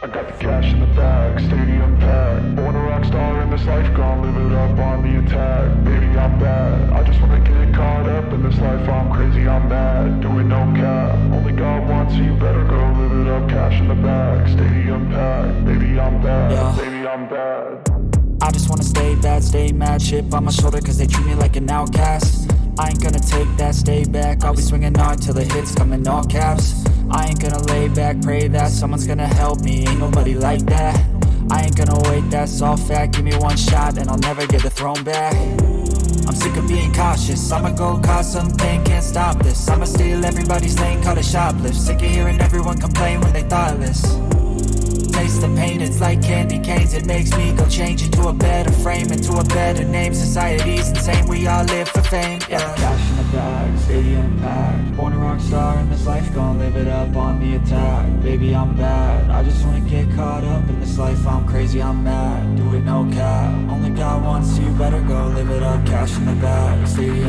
I got the cash in the bag, stadium packed. Born a rock star in this life, gon' live it up on the attack. Baby, I'm bad, I just wanna get caught up in this life. I'm crazy, I'm mad, doing no cap. Only God wants you, better go live it up. Cash in the bag, stadium packed. Baby, I'm bad, Yeah. baby, I'm bad. I just wanna stay bad, stay mad. Chip on my shoulder cause they treat me like an outcast. I ain't gonna take that, stay back. I'll be swinging hard till the hits come in all caps I ain't gonna lay back, pray that someone's gonna help me. Ain't nobody like that. I ain't gonna wait, that's all fact. Give me one shot and I'll never get the throne back. I'm sick of being cautious. I'ma go cause something, can't stop this. I'ma steal everybody's lane, call it shoplift. Sick of hearing everyone complain when they thoughtless. Taste the pain, it's like candy canes. It makes me go change into a better frame Into a better name, society's insane We all live for fame, yeah. Cash in the bag, stadium packed Born a rock star life, gon' live it up on the attack. Baby, I'm bad, I just wanna get caught up in this life. I'm crazy, I'm mad, do it no cap. Only God wants you, better go live it up. Cash in the bag, stadium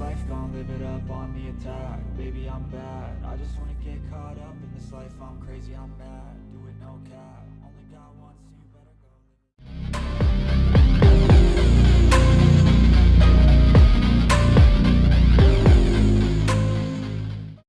life, gon' live it up on the attack. Baby, I'm bad, I just wanna get caught up in this life. I'm crazy, I'm mad, do it no cap